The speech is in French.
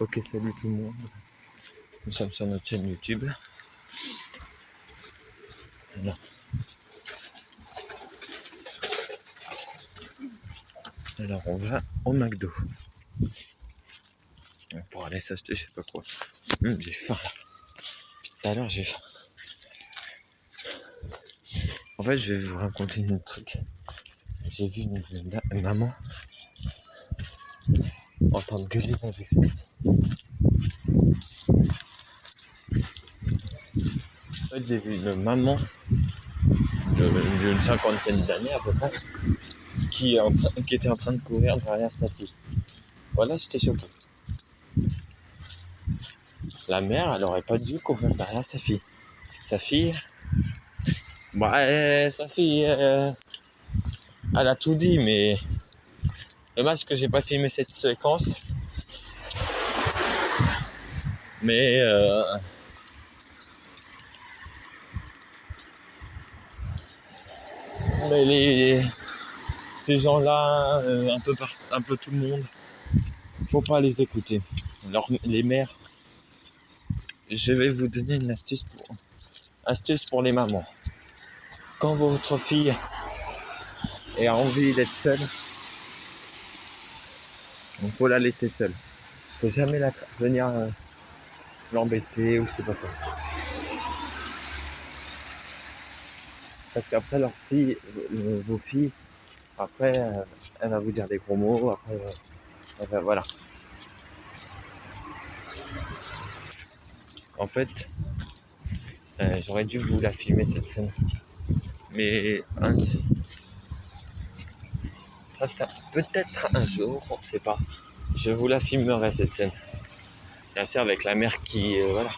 Ok, salut tout le monde. Nous sommes sur notre chaîne YouTube. Alors, on va au McDo. Pour aller s'acheter je sais pas quoi. Hum, j'ai faim. Tout à l'heure, j'ai faim. En fait, je vais vous raconter un truc. J'ai vu une maman en train de gueuler avec ses En fait, j'ai vu une maman d'une cinquantaine d'années à peu près qui, qui était en train de courir derrière sa fille. Voilà, j'étais choqué. La mère, elle aurait pas dû courir derrière sa fille. Sa fille, bah, sa fille, euh, elle a tout dit, mais dommage que j'ai pas filmé cette séquence. Mais euh, mais les ces gens-là, euh, un peu par, un peu tout le monde, faut pas les écouter. Les mères, je vais vous donner une astuce pour astuce pour les mamans. Quand votre fille a envie d'être seule, il faut la laisser seule. Faut jamais la venir euh, l'embêter ou je sais pas quoi. Parce qu'après leur fille, euh, vos filles, après, euh, elle va vous dire des gros mots, après, euh, voilà. En fait, j'aurais dû vous la filmer cette scène. Mais un- peut-être un jour, on sait pas. Je vous la filmerai cette scène. Bien sûr avec la mère qui, euh, voilà,